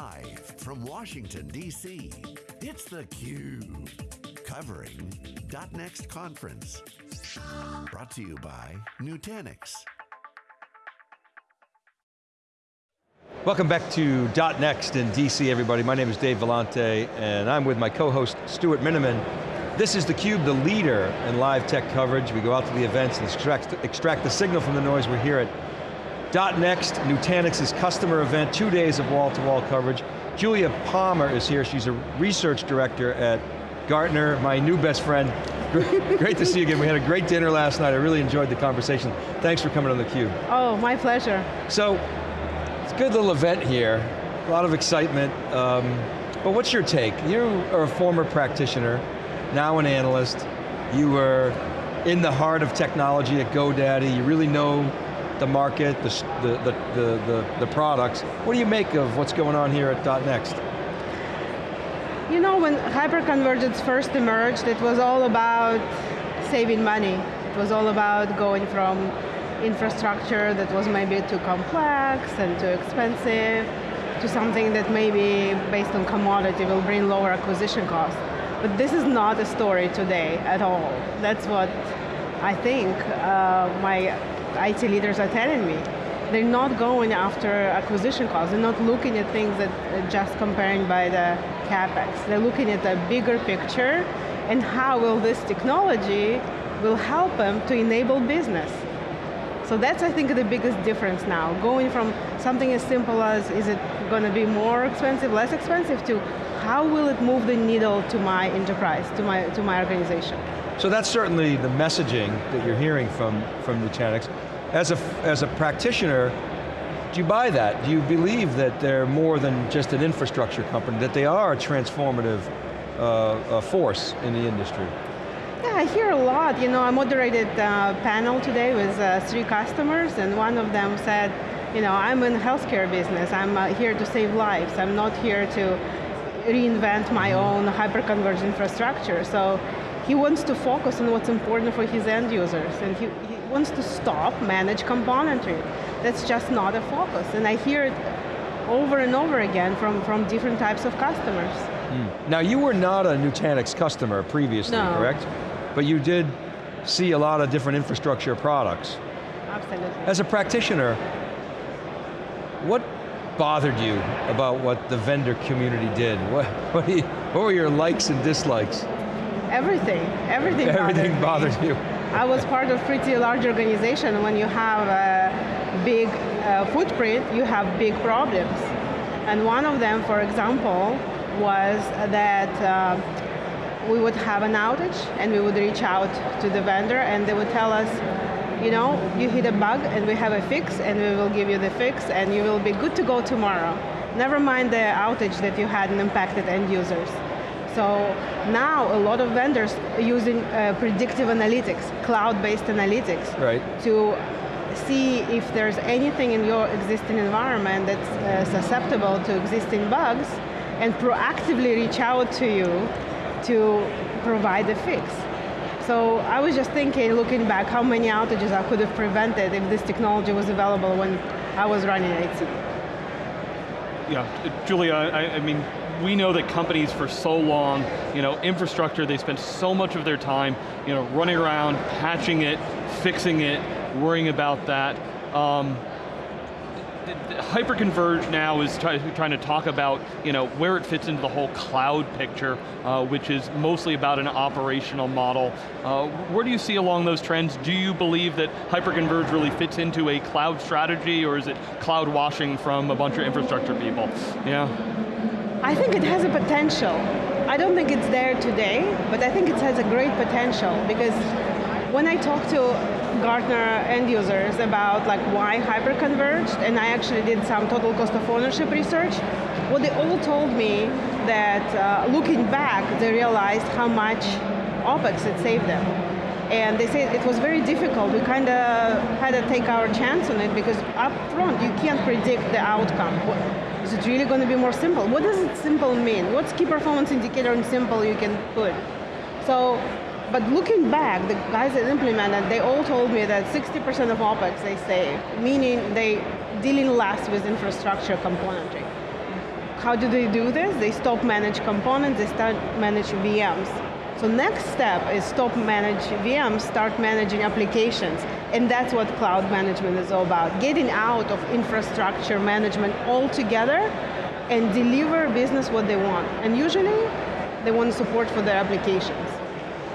Live from Washington, D.C., it's theCUBE. Covering .next conference. Brought to you by Nutanix. Welcome back to .next in DC, everybody. My name is Dave Vellante, and I'm with my co-host, Stuart Miniman. This is theCUBE, the leader in live tech coverage. We go out to the events and extract, extract the signal from the noise. We're here at .next, Nutanix's customer event, two days of wall-to-wall -wall coverage. Julia Palmer is here, she's a research director at Gartner, my new best friend. Great, to see you again. We had a great dinner last night. I really enjoyed the conversation. Thanks for coming on theCUBE. Oh, my pleasure. So, it's a good little event here, a lot of excitement. Um, but what's your take? You are a former practitioner, now an analyst. You were in the heart of technology at GoDaddy. You really know the market, the, the, the, the, products. What do you make of what's going on here at .next? You know, when hyperconvergence first emerged, it was all about saving money. It was all about going from infrastructure that was maybe too complex and too expensive to something that maybe based on commodity will bring lower acquisition costs. But this is not a story today at all. That's what I think uh, my IT leaders are telling me. They're not going after acquisition costs. They're not looking at things that uh, just comparing by the CapEx. They're looking at the bigger picture and how will this technology will help them to enable business. So that's, I think, the biggest difference now. Going from something as simple as, is it going to be more expensive, less expensive, to how will it move the needle to my enterprise, to my, to my organization. So that's certainly the messaging that you're hearing from, from Nutanix. As a, as a practitioner, do you buy that? Do you believe that they're more than just an infrastructure company, that they are a transformative uh, force in the industry? Yeah, I hear a lot. You know, I moderated a panel today with uh, three customers and one of them said, you know, I'm in healthcare business. I'm uh, here to save lives. I'm not here to reinvent my mm-hmm. own hyperconverged infrastructure. So he wants to focus on what's important for his end users and he, he wants to stop manage componentry. That's just not a focus. And I hear it over and over again from, from different types of customers. Mm. Now you were not a Nutanix customer previously, no. correct? but you did see a lot of different infrastructure products. Absolutely. As a practitioner, what bothered you about what the vendor community did? What, what, you, what were your likes and dislikes? Everything, everything Everything bothered, bothered you. I was part of pretty large organization. When you have a big uh, footprint, you have big problems. And one of them, for example, was that uh, we would have an outage and we would reach out to the vendor and they would tell us, you know, you hit a bug and we have a fix and we will give you the fix and you will be good to go tomorrow. Never mind the outage that you had and impacted end users. So now a lot of vendors are using uh, predictive analytics, cloud-based analytics, right. to see if there's anything in your existing environment that's uh, susceptible to existing bugs and proactively reach out to you to provide a fix. So I was just thinking, looking back, how many outages I could have prevented if this technology was available when I was running IT. Yeah, Julia, I, I mean, we know that companies for so long, you know, infrastructure, they spend so much of their time, you know, running around, patching it, fixing it, worrying about that. Um, Hyperconverge now is try, trying to talk about you know, where it fits into the whole cloud picture, uh, which is mostly about an operational model. Uh, where do you see along those trends? Do you believe that Hyperconverge really fits into a cloud strategy, or is it cloud washing from a bunch of infrastructure people? Yeah. I think it has a potential. I don't think it's there today, but I think it has a great potential because when I talk to Gartner end users about like why hyperconverged, and I actually did some total cost of ownership research, what they all told me that uh, looking back, they realized how much OpEx it saved them. And they said it was very difficult. We kind of had to take our chance on it because up front, you can't predict the outcome. Is it really going to be more simple? What does it simple mean? What's key performance indicator in simple you can put? So but looking back, the guys that implemented, they all told me that 60% of OpEx they save, meaning they dealing less with infrastructure componentry. how do they do this? They stop manage components, they start manage VMs. So next step is stop manage VMs, start managing applications. And that's what cloud management is all about. Getting out of infrastructure management altogether and deliver business what they want. And usually, they want support for their applications.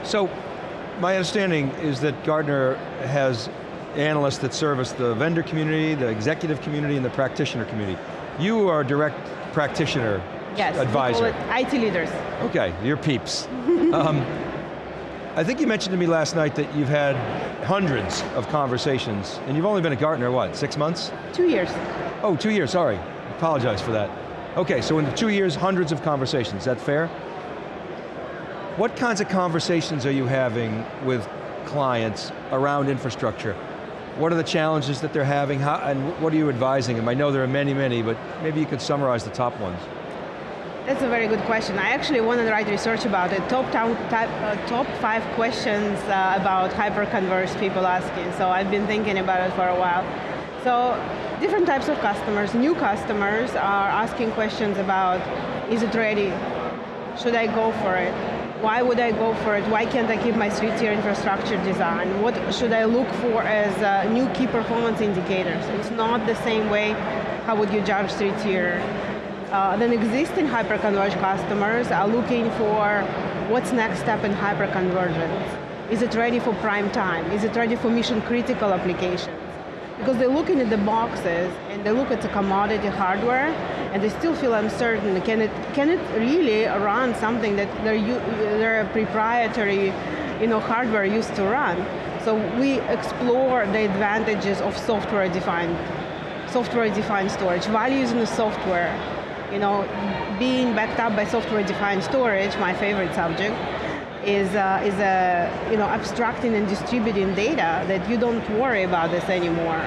So, my understanding is that Gartner has analysts that service the vendor community, the executive community, and the practitioner community. You are a direct practitioner yes, advisor. IT leaders. Okay, you're peeps. um, I think you mentioned to me last night that you've had hundreds of conversations, and you've only been at Gartner, what, six months? Two years. Oh, two years, sorry. Apologize for that. Okay, so in two years, hundreds of conversations, is that fair? What kinds of conversations are you having with clients around infrastructure? What are the challenges that they're having, How, and what are you advising them? I know there are many, many, but maybe you could summarize the top ones. That's a very good question. I actually wanted to write research about it. Top, uh, top five questions uh, about hyperconverged people asking. So I've been thinking about it for a while. So different types of customers, new customers are asking questions about, is it ready? Should I go for it? why would I go for it? Why can't I keep my three-tier infrastructure design? What should I look for as uh, new key performance indicators? It's not the same way, how would you judge three-tier? Uh, then existing hyperconverged customers are looking for what's next step in hyperconvergence. Is it ready for prime time? Is it ready for mission critical applications? because they're looking at the boxes and they look at the commodity hardware and they still feel uncertain. Can it, can it really run something that their, their proprietary you know, hardware used to run? So we explore the advantages of software-defined software-defined storage, values in the software, you know, being backed up by software-defined storage, my favorite subject, is, uh, is uh, you know, abstracting and distributing data that you don't worry about this anymore.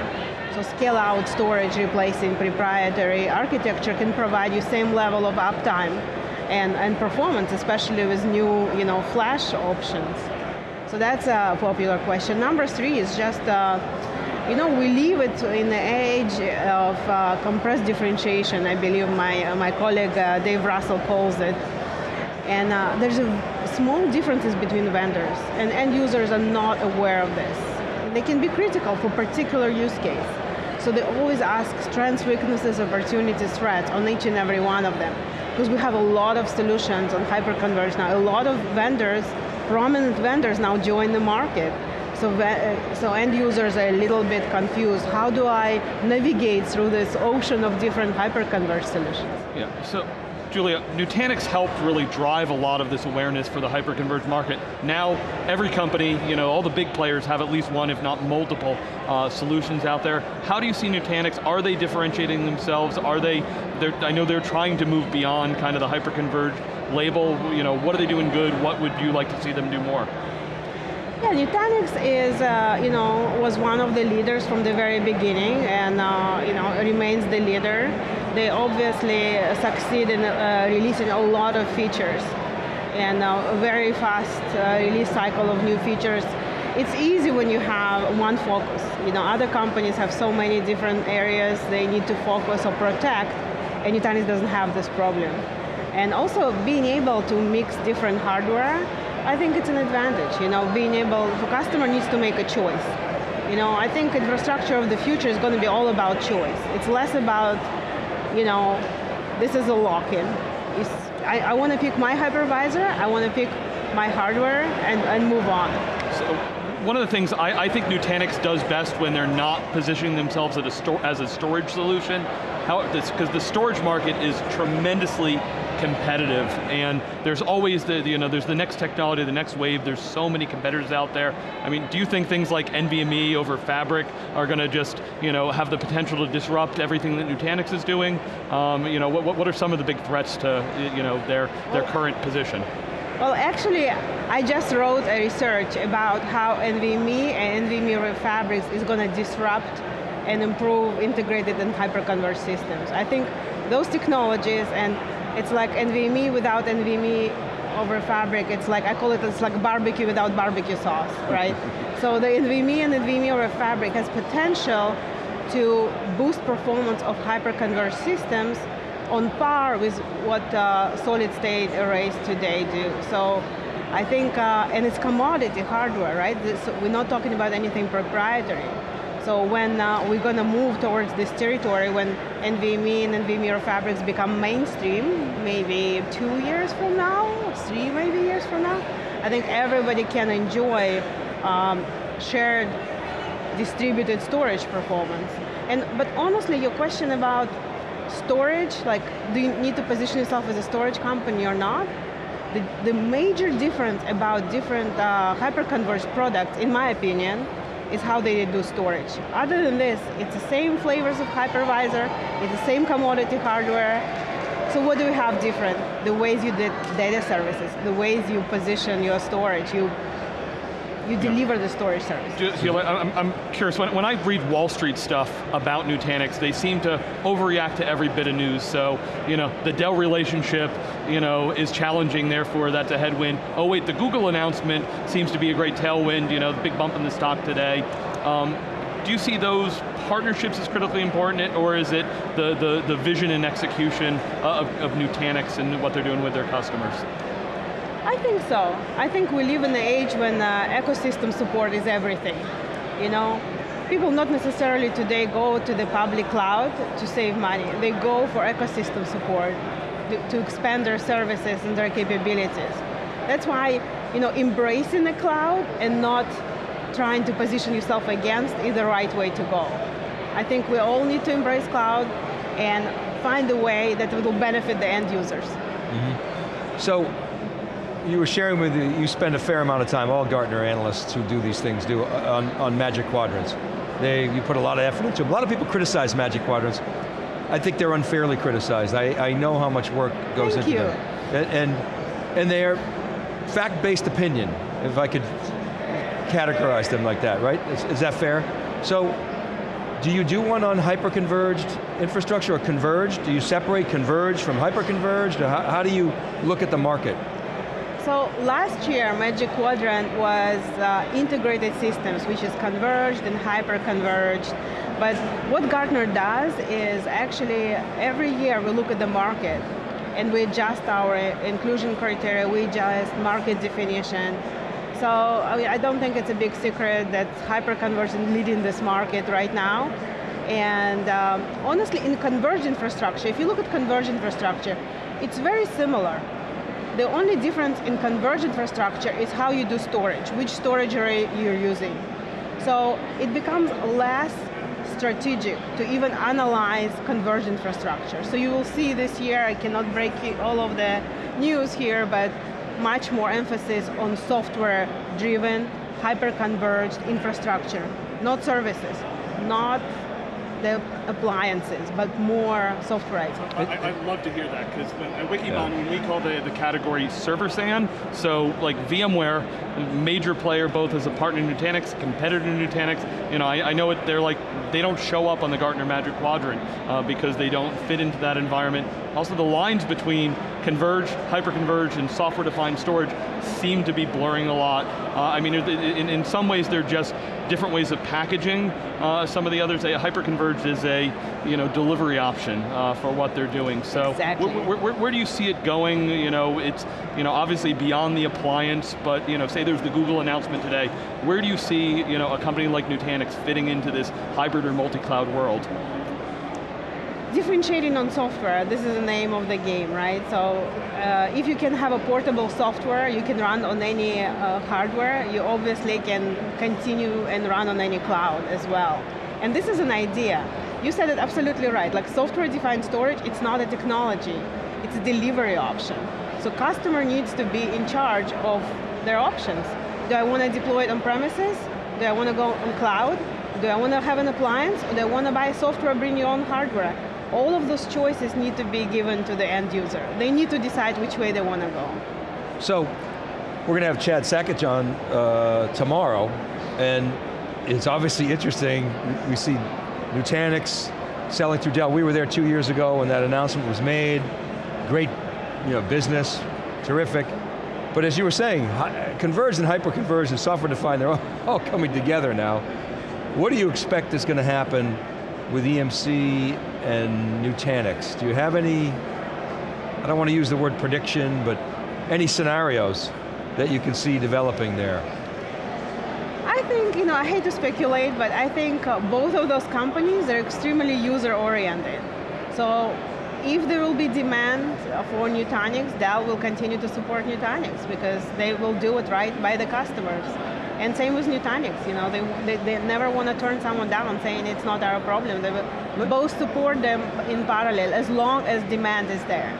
So scale out storage replacing proprietary architecture can provide you same level of uptime and, and performance, especially with new you know, flash options. So that's a popular question. Number three is just, uh, you know, we live it in the age of uh, compressed differentiation, I believe my, my colleague uh, Dave Russell calls it. And uh, there's a small differences between vendors, and end users are not aware of this. They can be critical for particular use case. So they always ask strengths, weaknesses, opportunities, threats on each and every one of them. Because we have a lot of solutions on hyperconverged now. A lot of vendors, prominent vendors now join the market. So, so end users are a little bit confused. How do I navigate through this ocean of different hyperconverged solutions? Yeah, so Julia, Nutanix helped really drive a lot of this awareness for the hyperconverged market. Now, every company, you know, all the big players have at least one, if not multiple, uh, solutions out there. How do you see Nutanix? Are they differentiating themselves? Are they, I know they're trying to move beyond kind of the hyperconverged label. You know, what are they doing good? What would you like to see them do more? Yeah, Nutanix is, uh, you know, was one of the leaders from the very beginning and, uh, you know, remains the leader. They obviously succeed in uh, releasing a lot of features and a very fast uh, release cycle of new features. It's easy when you have one focus. You know, other companies have so many different areas they need to focus or protect, and Nutanix doesn't have this problem. And also being able to mix different hardware I think it's an advantage, you know, being able, the customer needs to make a choice. You know, I think infrastructure of the future is going to be all about choice. It's less about, you know, this is a lock-in. I, I want to pick my hypervisor, I want to pick my hardware and, and move on. One of the things I, I, think Nutanix does best when they're not positioning themselves as a, as a storage solution, because the storage market is tremendously competitive, and there's always the, you know, there's the next technology, the next wave, there's so many competitors out there. I mean, do you think things like NVMe over Fabric are going to just, you know, have the potential to disrupt everything that Nutanix is doing? Um, you know, what, what are some of the big threats to, you know, their, their current position? Well, actually, I just wrote a research about how NVMe and NVMe over Fabrics is going to disrupt and improve integrated and hyperconverged systems. I think those technologies and it's like NVMe without NVMe over fabric. It's like, I call it, it's like barbecue without barbecue sauce, right? so the NVMe and NVMe over fabric has potential to boost performance of hyperconverged systems on par with what uh, solid state arrays today do. So I think, uh, and it's commodity hardware, right? So we're not talking about anything proprietary. So when uh, we're going to move towards this territory, when NVMe and NVMe Fabrics become mainstream, maybe two years from now, three maybe years from now, I think everybody can enjoy um, shared distributed storage performance. And But honestly, your question about storage, like do you need to position yourself as a storage company or not? The, the major difference about different uh, hyperconverged products, in my opinion, is how they do storage. Other than this, it's the same flavors of hypervisor, it's the same commodity hardware. So what do we have different? The ways you did data services, the ways you position your storage, you you deliver the storage service. You know, I'm, I'm, curious, when, when, I read Wall Street stuff about Nutanix, they seem to overreact to every bit of news. So, you know, the Dell relationship, you know, is challenging, therefore that's a headwind. Oh wait, the Google announcement seems to be a great tailwind, you know, the big bump in the stock today. Um, do you see those partnerships as critically important, or is it the, the, the vision and execution of, of Nutanix and what they're doing with their customers? I think so. I think we live in an age when uh, ecosystem support is everything. You know, people not necessarily today go to the public cloud to save money. They go for ecosystem support to, expand their services and their capabilities. That's why, you know, embracing the cloud and not trying to position yourself against is the right way to go. I think we all need to embrace cloud and find a way that will benefit the end users. Mm -hmm. So you were sharing with you, you spend a fair amount of time, all Gartner analysts who do these things do, on, on Magic Quadrants. They, you put a lot of effort into them. A lot of people criticize Magic Quadrants. I think they're unfairly criticized. I, I know how much work goes Thank into you. them. And, and, and they're fact-based opinion, if I could categorize them like that, right? Is, is that fair? So, do you do one on hyper-converged infrastructure or converged? Do you separate converged from hyper-converged? How, how do you look at the market? So last year, Magic Quadrant was uh, integrated systems, which is converged and hyper-converged. But what Gartner does is actually every year we look at the market and we adjust our inclusion criteria, we adjust market definition. So I, mean, I don't think it's a big secret that hyper-converged is leading this market right now. And um, honestly, in converged infrastructure, if you look at converged infrastructure, it's very similar. The only difference in converged infrastructure is how you do storage, which storage array you're using. So it becomes less strategic to even analyze converged infrastructure. So you will see this year, I cannot break all of the news here, but much more emphasis on software-driven, hyper-converged infrastructure, not services, not the appliances, but more software. I, would love to hear that, because at Wikibon, yeah. we call the, the category server SAN, so like VMware, major player both as a partner in Nutanix, competitor in Nutanix, you know, I, I, know it, they're like, they don't show up on the Gartner Magic Quadrant uh, because they don't fit into that environment. Also the lines between converged, hyper-converged, and software-defined storage seem to be blurring a lot. Uh, I mean, in, in some ways they're just different ways of packaging. Uh, some of the others, hyper-converged is a you know, delivery option uh, for what they're doing. So exactly. where, where, where, do you see it going? You know, it's you know, obviously beyond the appliance, but you know, say there's the Google announcement today. Where do you see you know, a company like Nutanix fitting into this hybrid or multi-cloud world? differentiating on software, this is the name of the game, right? So uh, if you can have a portable software, you can run on any uh, hardware, you obviously can continue and run on any cloud as well. And this is an idea. You said it absolutely right, like software-defined storage, it's not a technology, it's a delivery option. So customer needs to be in charge of their options. Do I want to deploy it on premises? Do I want to go on cloud? Do I want to have an appliance? Or do I want to buy software, bring your own hardware? all of those choices need to be given to the end user. They need to decide which way they want to go. So, we're going to have Chad Sakac on uh, tomorrow, and it's obviously interesting. We see Nutanix selling through Dell. We were there two years ago when that announcement was made. Great you know, business, terrific. But as you were saying, converged and hyper-converged and software-defined, they're all, all coming together now. What do you expect is going to happen with EMC and Nutanix? Do you have any, I don't want to use the word prediction, but any scenarios that you can see developing there? I think, you know, I hate to speculate, but I think uh, both of those companies are extremely user-oriented. So if there will be demand for Nutanix, Dell will continue to support Nutanix because they will do it right by the customers. And same with Nutanix, you know, they, they, they never want to turn someone down saying it's not our problem. They will both support them in parallel as long as demand is there.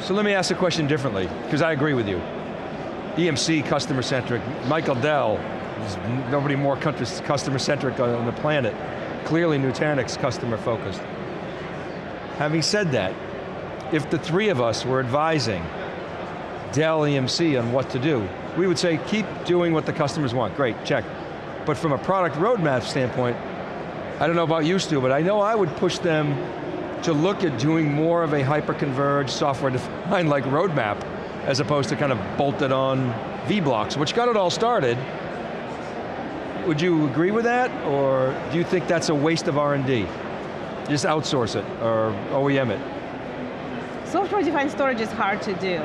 So let me ask the question differently, because I agree with you. EMC customer-centric, Michael Dell, there's nobody more customer-centric on the planet. Clearly Nutanix customer-focused. Having said that, if the three of us were advising Dell EMC on what to do, we would say keep doing what the customers want, great, check. But from a product roadmap standpoint, I don't know about you, Stu, but I know I would push them to look at doing more of a hyper-converged software-defined like roadmap as opposed to kind of bolted on V-blocks, which got it all started. Would you agree with that, or do you think that's a waste of R&D? Just outsource it, or OEM it? Software-defined storage is hard to do.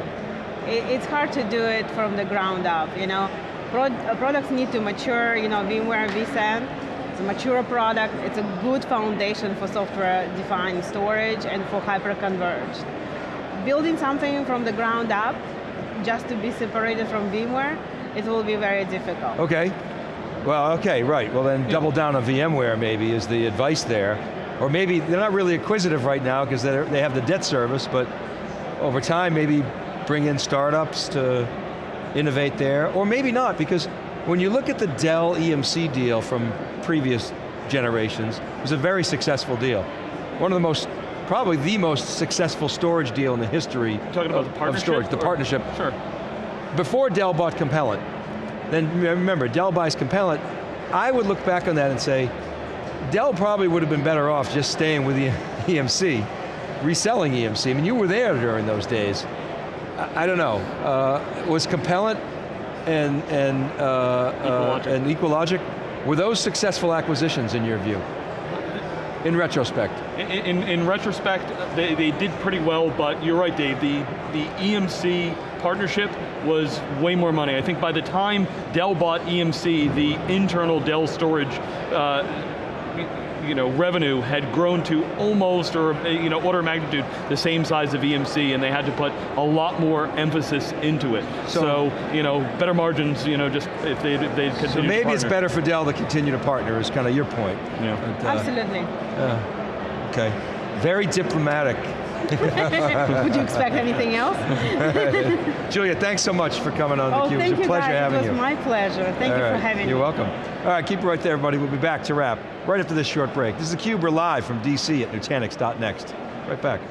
It's hard to do it from the ground up, you know. Uh, products need to mature, you know, VMware vSAN it's a mature product, it's a good foundation for software-defined storage and for hyper-converged. Building something from the ground up, just to be separated from VMware, it will be very difficult. Okay, well, okay, right. Well then double down on VMware maybe is the advice there. Or maybe they're not really acquisitive right now because they have the debt service, but over time maybe bring in startups to innovate there, or maybe not, because when you look at the Dell EMC deal from previous generations, it was a very successful deal. One of the most, probably the most successful storage deal in the history talking about of, the partnership? storage, the partnership. Sure. Before Dell bought Compellent, then remember, Dell buys Compellent, I would look back on that and say, Dell probably would have been better off just staying with the EMC, reselling EMC. I mean, you were there during those days. I, I don't know. Uh, was Compellent and and uh. Uh, and EqualLogic were those successful acquisitions in your view? In retrospect. In, in, in retrospect, they, they did pretty well, but you're right, Dave. The the EMC partnership was way more money. I think by the time Dell bought EMC, the internal Dell storage uh, you know, revenue had grown to almost, or you know, order of magnitude, the same size of EMC, and they had to put a lot more emphasis into it. So, so you know, better margins, you know, just if they they continue. So maybe it's better for Dell to continue to partner. Is kind of your point. Yeah. But, uh, Absolutely. Uh, okay. Very diplomatic. Would you expect anything else? Julia, thanks so much for coming on oh, theCUBE. It was a pleasure guys. having you. It was my pleasure. Thank All you right. for having me. You're welcome. All right, keep it right there, everybody. We'll be back to wrap right after this short break. This is theCUBE, we're live from DC at Nutanix.next. Right back.